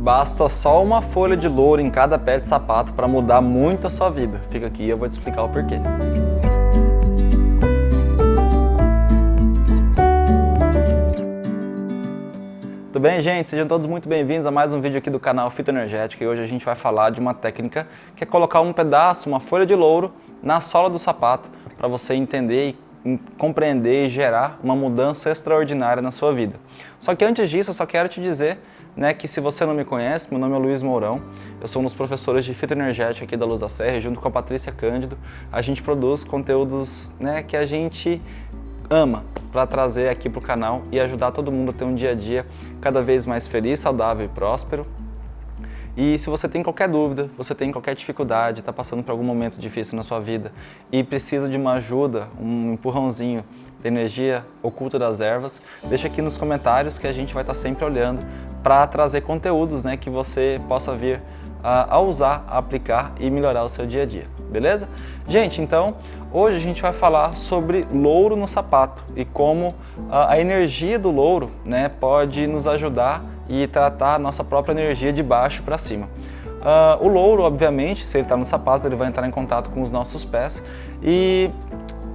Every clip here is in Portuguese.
Basta só uma folha de louro em cada pé de sapato para mudar muito a sua vida. Fica aqui e eu vou te explicar o porquê. Tudo bem, gente? Sejam todos muito bem-vindos a mais um vídeo aqui do canal Fito Energética e hoje a gente vai falar de uma técnica que é colocar um pedaço, uma folha de louro na sola do sapato para você entender e compreender e gerar uma mudança extraordinária na sua vida. Só que antes disso, eu só quero te dizer né, que se você não me conhece, meu nome é Luiz Mourão, eu sou um dos professores de fitoenergética aqui da Luz da Serra, junto com a Patrícia Cândido, a gente produz conteúdos né, que a gente ama para trazer aqui para o canal e ajudar todo mundo a ter um dia a dia cada vez mais feliz, saudável e próspero. E se você tem qualquer dúvida, você tem qualquer dificuldade, está passando por algum momento difícil na sua vida e precisa de uma ajuda, um empurrãozinho da energia oculta das ervas, deixa aqui nos comentários que a gente vai estar sempre olhando para trazer conteúdos né, que você possa vir a, a, usar, a aplicar e melhorar o seu dia a dia, beleza? Gente, então, hoje a gente vai falar sobre louro no sapato e como a, a energia do louro né, pode nos ajudar e tratar a nossa própria energia de baixo para cima. Uh, o louro, obviamente, se ele está no sapato, ele vai entrar em contato com os nossos pés e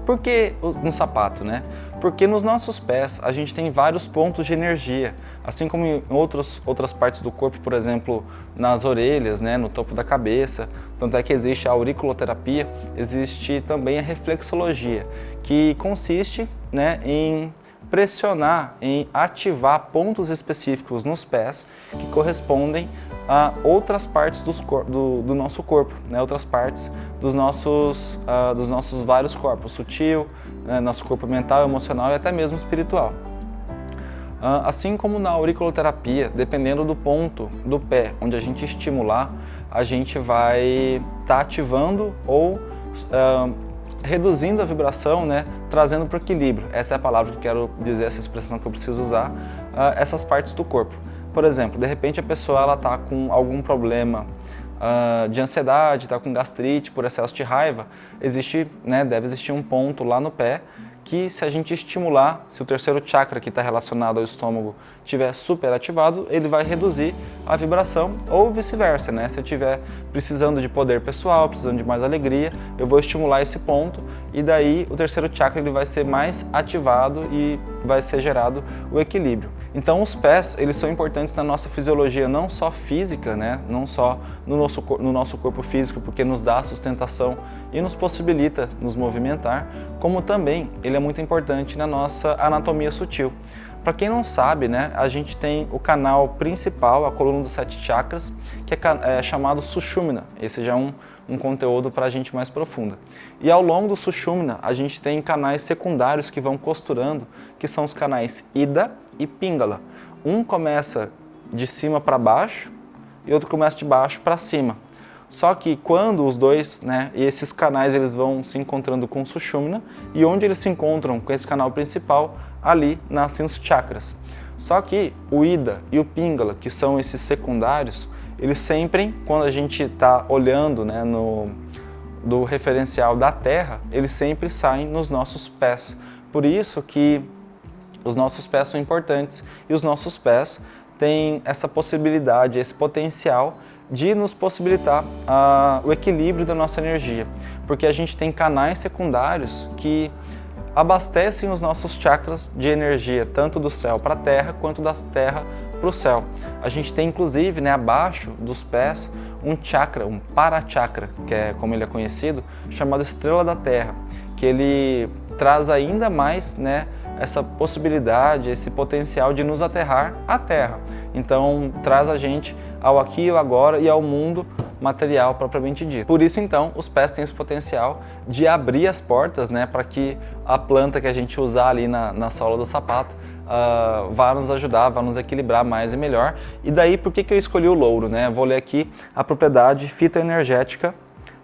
por que no sapato, né? Porque nos nossos pés a gente tem vários pontos de energia, assim como em outros, outras partes do corpo, por exemplo, nas orelhas, né, no topo da cabeça. Tanto é que existe a auriculoterapia, existe também a reflexologia, que consiste né, em pressionar, em ativar pontos específicos nos pés que correspondem a outras partes do, do, nosso corpo, né? outras partes dos nossos, uh, dos nossos vários corpos, sutil, né? nosso corpo mental, emocional e até mesmo espiritual. Uh, assim como na auriculoterapia, dependendo do ponto do pé onde a gente estimular, a gente vai estar tá ativando ou uh, reduzindo a vibração, né, trazendo para o equilíbrio. Essa é a palavra que quero dizer, essa expressão que eu preciso usar, essas partes do corpo. Por exemplo, de repente a pessoa está com algum problema uh, de ansiedade, está com gastrite por excesso de raiva, existe, né, deve existir um ponto lá no pé que se a gente estimular, se o terceiro chakra que está relacionado ao estômago estiver super ativado, ele vai reduzir a vibração ou vice-versa, né? Se eu estiver precisando de poder pessoal, precisando de mais alegria, eu vou estimular esse ponto e daí o terceiro chakra ele vai ser mais ativado e vai ser gerado o equilíbrio. Então os pés, eles são importantes na nossa fisiologia, não só física, né? não só no nosso, no nosso corpo físico, porque nos dá sustentação e nos possibilita nos movimentar, como também ele é muito importante na nossa anatomia sutil. Para quem não sabe, né, a gente tem o canal principal, a coluna dos sete chakras, que é, é chamado Sushumna. Esse já é um, um conteúdo para a gente mais profunda. E ao longo do Sushumna, a gente tem canais secundários que vão costurando, que são os canais Ida e Pingala. Um começa de cima para baixo e outro começa de baixo para cima. Só que quando os dois, né, esses canais eles vão se encontrando com o Sushumna e onde eles se encontram com esse canal principal, ali nascem os chakras. Só que o Ida e o Pingala, que são esses secundários, eles sempre, quando a gente está olhando né, no, do referencial da Terra, eles sempre saem nos nossos pés. Por isso que os nossos pés são importantes e os nossos pés têm essa possibilidade, esse potencial de nos possibilitar uh, o equilíbrio da nossa energia, porque a gente tem canais secundários que abastecem os nossos chakras de energia, tanto do céu para a terra, quanto da terra para o céu. A gente tem inclusive né, abaixo dos pés um chakra, um parachakra, que é como ele é conhecido, chamado estrela da terra, que ele traz ainda mais né, essa possibilidade, esse potencial de nos aterrar à Terra. Então traz a gente ao aqui e ao agora e ao mundo material propriamente dito. Por isso então os pés têm esse potencial de abrir as portas né, para que a planta que a gente usar ali na, na sola do sapato uh, vá nos ajudar, vá nos equilibrar mais e melhor. E daí por que, que eu escolhi o louro? Né? Vou ler aqui a propriedade fitoenergética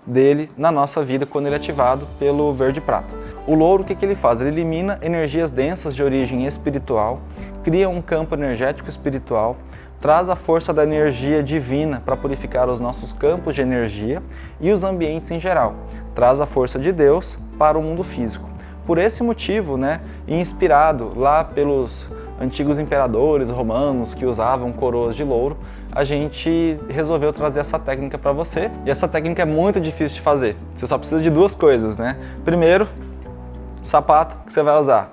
dele na nossa vida quando ele é ativado pelo verde prata. O louro, o que, que ele faz? Ele elimina energias densas de origem espiritual, cria um campo energético espiritual, traz a força da energia divina para purificar os nossos campos de energia e os ambientes em geral, traz a força de Deus para o mundo físico. Por esse motivo, né, inspirado lá pelos antigos imperadores romanos que usavam coroas de louro, a gente resolveu trazer essa técnica para você. E essa técnica é muito difícil de fazer. Você só precisa de duas coisas, né? Primeiro, sapato que você vai usar.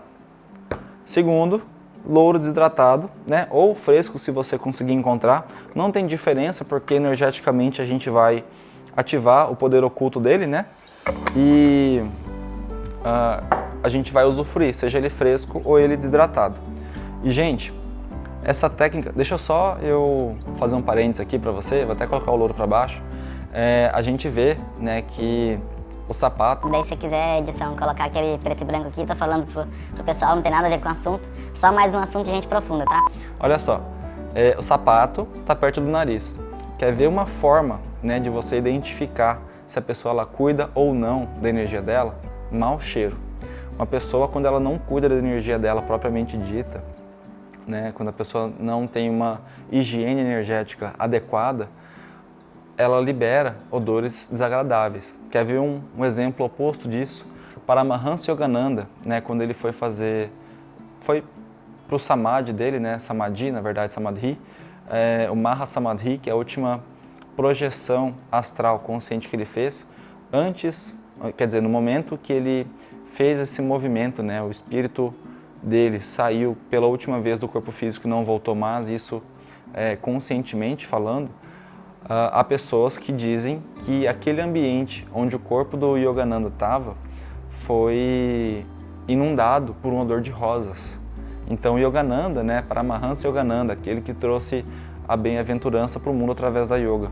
Segundo, louro desidratado, né? Ou fresco se você conseguir encontrar. Não tem diferença porque energeticamente a gente vai ativar o poder oculto dele, né? E uh, a gente vai usufruir, seja ele fresco ou ele desidratado. E gente, essa técnica, deixa só eu fazer um parênteses aqui para você, vou até colocar o louro para baixo. É, a gente vê né, que o sapato... Daí se quiser edição, colocar aquele preto e branco aqui, tô falando pro, pro pessoal, não tem nada a ver com o assunto, só mais um assunto de gente profunda, tá? Olha só, é, o sapato tá perto do nariz. Quer ver uma forma né, de você identificar se a pessoa ela cuida ou não da energia dela? Mau cheiro. Uma pessoa, quando ela não cuida da energia dela propriamente dita, né, quando a pessoa não tem uma higiene energética adequada, ela libera odores desagradáveis. Quer ver um, um exemplo oposto disso? Paramahansa Yogananda, né, quando ele foi fazer, foi para o Samadhi dele, né, Samadhi, na verdade Samadhi, é, o Maha Samadhi, que é a última projeção astral consciente que ele fez, antes, quer dizer, no momento que ele fez esse movimento, né, o espírito dele saiu pela última vez do corpo físico e não voltou mais, isso é, conscientemente falando, há pessoas que dizem que aquele ambiente onde o corpo do Yogananda estava foi inundado por um odor de rosas. Então Yogananda, né, Paramahansa Yogananda, aquele que trouxe a bem-aventurança para o mundo através da yoga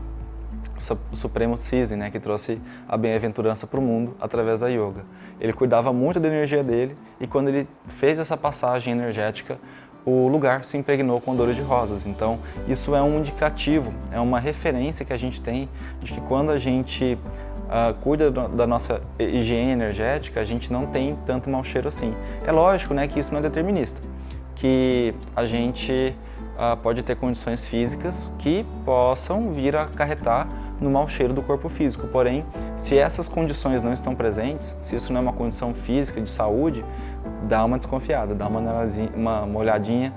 o Supremo Cisne, né, que trouxe a bem-aventurança para o mundo através da yoga. Ele cuidava muito da energia dele e quando ele fez essa passagem energética, o lugar se impregnou com odores de rosas. Então, isso é um indicativo, é uma referência que a gente tem de que quando a gente uh, cuida da nossa higiene energética, a gente não tem tanto mau cheiro assim. É lógico né, que isso não é determinista, que a gente uh, pode ter condições físicas que possam vir a acarretar no mau cheiro do corpo físico. Porém, se essas condições não estão presentes, se isso não é uma condição física de saúde, dá uma desconfiada, dá uma, uma, olhadinha,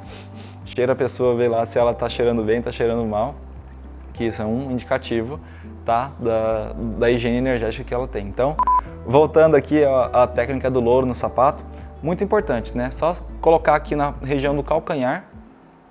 cheira a pessoa, vê lá se ela está cheirando bem, está cheirando mal, que isso é um indicativo tá, da, da higiene energética que ela tem. Então, voltando aqui à, à técnica do louro no sapato, muito importante, né? Só colocar aqui na região do calcanhar,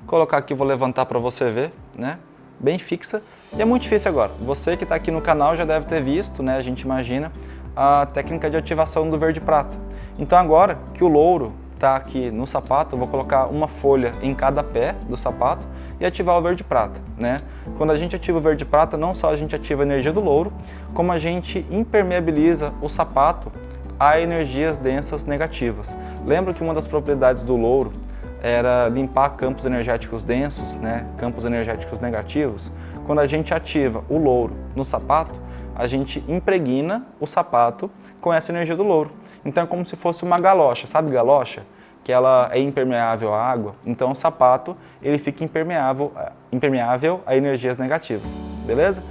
colocar aqui, vou levantar para você ver, né? Bem fixa, e é muito difícil agora. Você que está aqui no canal já deve ter visto, né, a gente imagina, a técnica de ativação do verde prata. Então agora que o louro está aqui no sapato, eu vou colocar uma folha em cada pé do sapato e ativar o verde prata. Né? Quando a gente ativa o verde prata, não só a gente ativa a energia do louro, como a gente impermeabiliza o sapato a energias densas negativas. Lembra que uma das propriedades do louro era limpar campos energéticos densos, né, campos energéticos negativos. Quando a gente ativa o louro no sapato, a gente impregna o sapato com essa energia do louro. Então é como se fosse uma galocha, sabe galocha? Que ela é impermeável à água. Então o sapato ele fica impermeável, impermeável a energias negativas, beleza?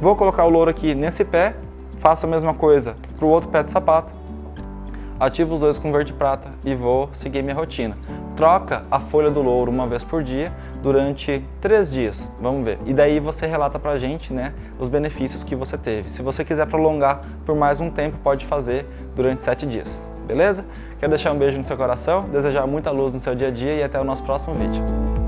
Vou colocar o louro aqui nesse pé, faço a mesma coisa para o outro pé do sapato, ativo os dois com verde prata e vou seguir minha rotina troca a folha do louro uma vez por dia durante três dias, vamos ver. E daí você relata pra gente né, os benefícios que você teve. Se você quiser prolongar por mais um tempo, pode fazer durante sete dias, beleza? Quero deixar um beijo no seu coração, desejar muita luz no seu dia a dia e até o nosso próximo vídeo.